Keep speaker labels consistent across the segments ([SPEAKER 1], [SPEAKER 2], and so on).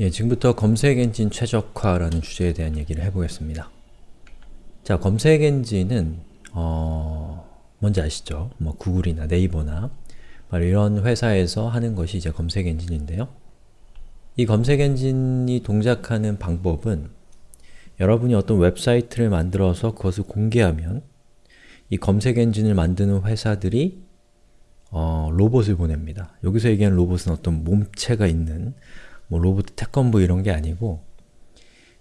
[SPEAKER 1] 예, 지금부터 검색 엔진 최적화라는 주제에 대한 얘기를 해보겠습니다. 자, 검색 엔진은 어... 뭔지 아시죠? 뭐 구글이나 네이버나 이런 회사에서 하는 것이 이제 검색 엔진인데요. 이 검색 엔진이 동작하는 방법은 여러분이 어떤 웹사이트를 만들어서 그것을 공개하면 이 검색 엔진을 만드는 회사들이 어, 로봇을 보냅니다. 여기서 얘기하는 로봇은 어떤 몸체가 있는 뭐 로봇 태권부 이런 게 아니고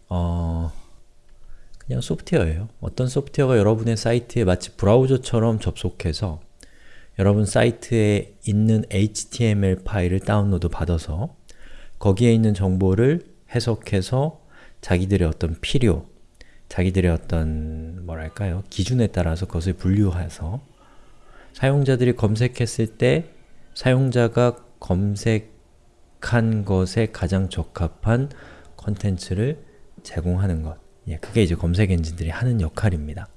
[SPEAKER 1] 어, 그냥 소프트웨어예요. 어떤 소프트웨어가 여러분의 사이트에 마치 브라우저처럼 접속해서 여러분 사이트에 있는 HTML 파일을 다운로드 받아서 거기에 있는 정보를 해석해서 자기들의 어떤 필요, 자기들의 어떤 뭐랄까요 기준에 따라서 그것을 분류해서 사용자들이 검색했을 때 사용자가 검색 한 것에 가장 적합한 컨텐츠를 제공하는 것 예, 그게 이제 검색 엔진들이 하는 역할입니다.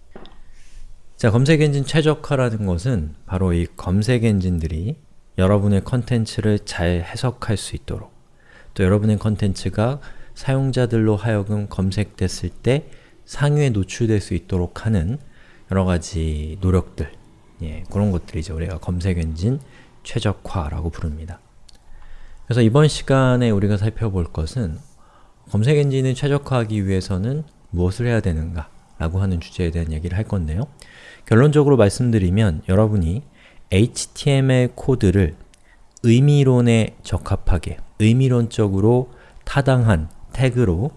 [SPEAKER 1] 자, 검색 엔진 최적화라는 것은 바로 이 검색 엔진들이 여러분의 컨텐츠를 잘 해석할 수 있도록 또 여러분의 컨텐츠가 사용자들로 하여금 검색됐을 때 상위에 노출될 수 있도록 하는 여러가지 노력들 예, 그런 것들이 이제 우리가 검색 엔진 최적화라고 부릅니다. 그래서 이번 시간에 우리가 살펴볼 것은 검색 엔진을 최적화하기 위해서는 무엇을 해야 되는가 라고 하는 주제에 대한 얘기를 할 건데요. 결론적으로 말씀드리면 여러분이 HTML 코드를 의미론에 적합하게, 의미론적으로 타당한 태그로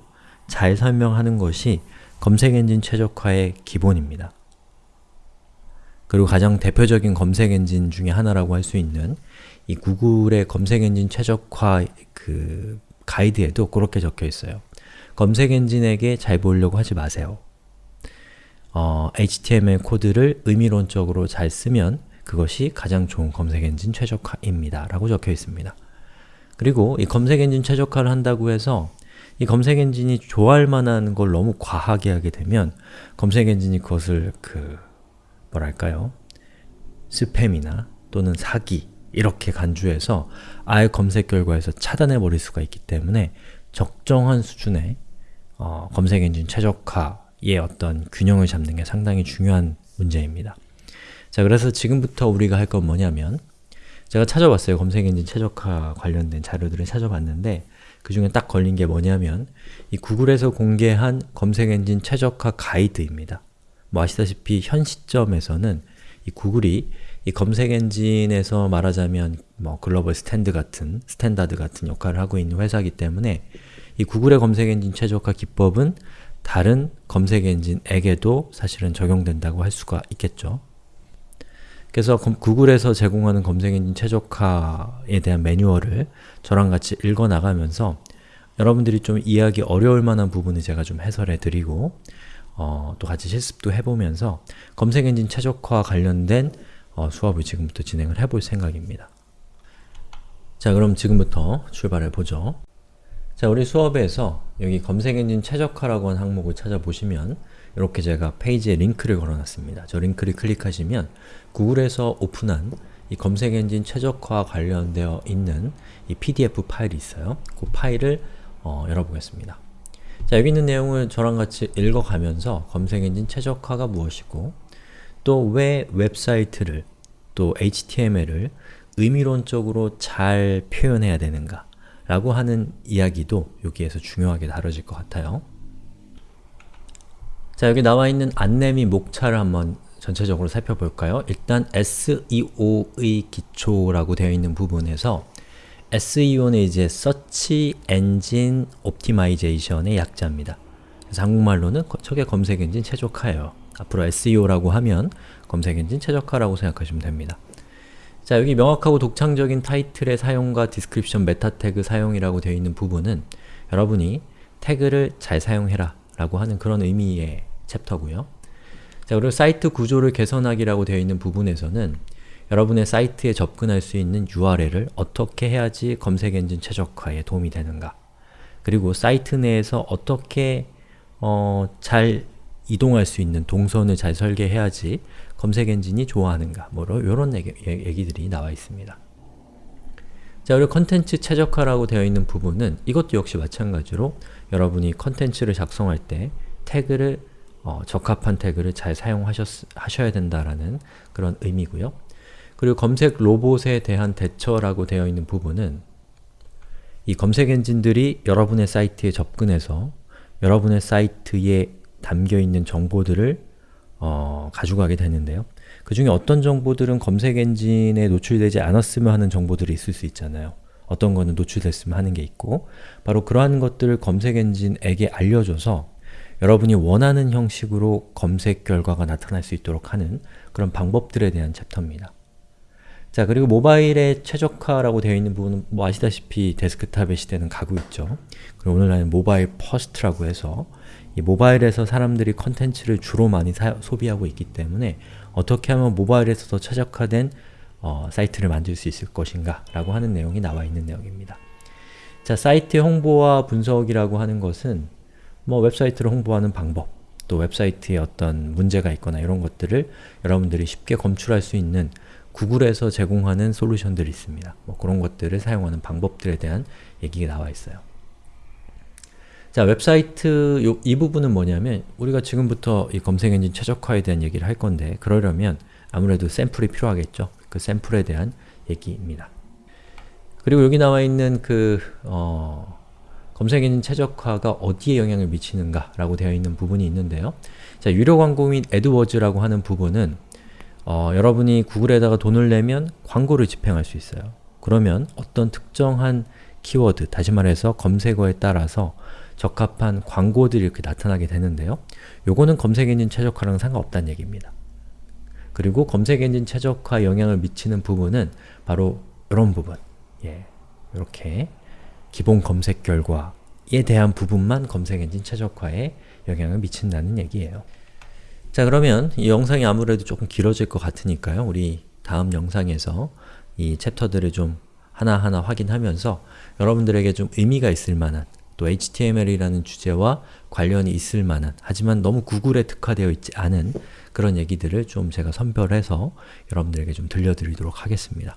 [SPEAKER 1] 잘 설명하는 것이 검색 엔진 최적화의 기본입니다. 그리고 가장 대표적인 검색 엔진 중에 하나라고 할 수 있는 이 구글의 검색 엔진 최적화 그 가이드에도 그렇게 적혀 있어요. 검색 엔진에게 잘 보이려고 하지 마세요. 어, HTML 코드를 의미론적으로 잘 쓰면 그것이 가장 좋은 검색 엔진 최적화입니다. 라고 적혀 있습니다. 그리고 이 검색 엔진 최적화를 한다고 해서 이 검색 엔진이 좋아할 만한 걸 너무 과하게 하게 되면 검색 엔진이 그것을 그 뭐랄까요? 스팸이나 또는 사기 이렇게 간주해서 아예 검색 결과에서 차단해 버릴 수가 있기 때문에 적정한 수준의 어, 검색 엔진 최적화의 어떤 균형을 잡는 게 상당히 중요한 문제입니다. 자, 그래서 지금부터 우리가 할 건 뭐냐면 제가 찾아봤어요. 검색 엔진 최적화 관련된 자료들을 찾아봤는데 그 중에 딱 걸린 게 뭐냐면 이 구글에서 공개한 검색 엔진 최적화 가이드입니다. 뭐 아시다시피 현 시점에서는 이 구글이 이 검색 엔진에서 말하자면 뭐 글로벌 스탠드 같은, 스탠다드 같은 역할을 하고 있는 회사이기 때문에 이 구글의 검색 엔진 최적화 기법은 다른 검색 엔진에게도 사실은 적용된다고 할 수가 있겠죠. 그래서 구글에서 제공하는 검색 엔진 최적화에 대한 매뉴얼을 저랑 같이 읽어나가면서 여러분들이 좀 이해하기 어려울 만한 부분을 제가 좀 해설해 드리고 어, 또 같이 실습도 해보면서 검색 엔진 최적화 관련된 어, 수업을 지금부터 진행을 해볼 생각입니다. 자 그럼 지금부터 출발해 보죠. 자, 우리 수업에서 여기 검색 엔진 최적화라고 하는 항목을 찾아보시면 이렇게 제가 페이지에 링크를 걸어놨습니다. 저 링크를 클릭하시면 구글에서 오픈한 이 검색 엔진 최적화 관련되어 있는 이 PDF 파일이 있어요. 그 파일을 어, 열어보겠습니다. 자, 여기 있는 내용을 저랑 같이 읽어가면서 검색 엔진 최적화가 무엇이고 또 왜 웹사이트를 또 HTML을 의미론적으로 잘 표현해야 되는가 라고 하는 이야기도 여기에서 중요하게 다뤄질 것 같아요. 자, 여기 나와 있는 안내 및 목차를 한번 전체적으로 살펴볼까요? 일단 SEO의 기초라고 되어 있는 부분에서 SEO는 이제 Search Engine Optimization의 약자입니다. 그래서 한국말로는 저게 검색 엔진 최적화예요. 앞으로 SEO라고 하면 검색 엔진 최적화라고 생각하시면 됩니다. 자, 여기 명확하고 독창적인 타이틀의 사용과 description meta 태그 사용이라고 되어 있는 부분은 여러분이 태그를 잘 사용해라 라고 하는 그런 의미의 챕터고요. 자, 그리고 사이트 구조를 개선하기라고 되어 있는 부분에서는 여러분의 사이트에 접근할 수 있는 URL을 어떻게 해야지 검색 엔진 최적화에 도움이 되는가 그리고 사이트 내에서 어떻게 어, 잘 이동할 수 있는 동선을 잘 설계해야지 검색 엔진이 좋아하는가 뭐 이런 얘기, 얘기들이 나와 있습니다. 자, 그리고 컨텐츠 최적화라고 되어 있는 부분은 이것도 역시 마찬가지로 여러분이 컨텐츠를 작성할 때 태그를 어, 적합한 태그를 잘 사용하셔야 된다라는 그런 의미고요. 그리고 검색 로봇에 대한 대처라고 되어 있는 부분은 이 검색 엔진들이 여러분의 사이트에 접근해서 여러분의 사이트에 담겨있는 정보들을 어, 가져가게 되는데요. 그 중에 어떤 정보들은 검색 엔진에 노출되지 않았으면 하는 정보들이 있을 수 있잖아요. 어떤 거는 노출됐으면 하는 게 있고 바로 그러한 것들을 검색 엔진에게 알려줘서 여러분이 원하는 형식으로 검색 결과가 나타날 수 있도록 하는 그런 방법들에 대한 챕터입니다. 자 그리고 모바일의 최적화라고 되어 있는 부분은 뭐 아시다시피 데스크탑의 시대는 가고 있죠. 그리고 오늘날은 mobile first라고 해서 이 모바일에서 사람들이 컨텐츠를 주로 많이 사, 소비하고 있기 때문에 어떻게 하면 모바일에서 더 최적화된 어, 사이트를 만들 수 있을 것인가 라고 하는 내용이 나와 있는 내용입니다. 자, 사이트 홍보와 분석이라고 하는 것은 뭐 웹사이트를 홍보하는 방법, 또 웹사이트에 어떤 문제가 있거나 이런 것들을 여러분들이 쉽게 검출할 수 있는 구글에서 제공하는 솔루션들이 있습니다. 뭐 그런 것들을 사용하는 방법들에 대한 얘기가 나와 있어요. 자, 웹사이트 요, 이 부분은 뭐냐면 우리가 지금부터 이 검색 엔진 최적화에 대한 얘기를 할 건데 그러려면 아무래도 샘플이 필요하겠죠. 그 샘플에 대한 얘기입니다. 그리고 여기 나와 있는 그 어, 검색 엔진 최적화가 어디에 영향을 미치는가 라고 되어 있는 부분이 있는데요. 자, 유료 광고 및 AdWords라고 하는 부분은 어, 여러분이 구글에다가 돈을 내면 광고를 집행할 수 있어요. 그러면 어떤 특정한 키워드, 다시 말해서 검색어에 따라서 적합한 광고들이 이렇게 나타나게 되는데요. 요거는 검색엔진 최적화랑 상관없다는 얘기입니다. 그리고 검색엔진 최적화 영향을 미치는 부분은 바로 이런 부분 예, 이렇게 기본 검색 결과에 대한 부분만 검색엔진 최적화에 영향을 미친다는 얘기예요. 자 그러면 이 영상이 아무래도 조금 길어질 것 같으니까요. 우리 다음 영상에서 이 챕터들을 좀 하나하나 확인하면서 여러분들에게 좀 의미가 있을 만한 또 HTML이라는 주제와 관련이 있을 만한 하지만 너무 구글에 특화되어 있지 않은 그런 얘기들을 좀 제가 선별해서 여러분들에게 좀 들려드리도록 하겠습니다.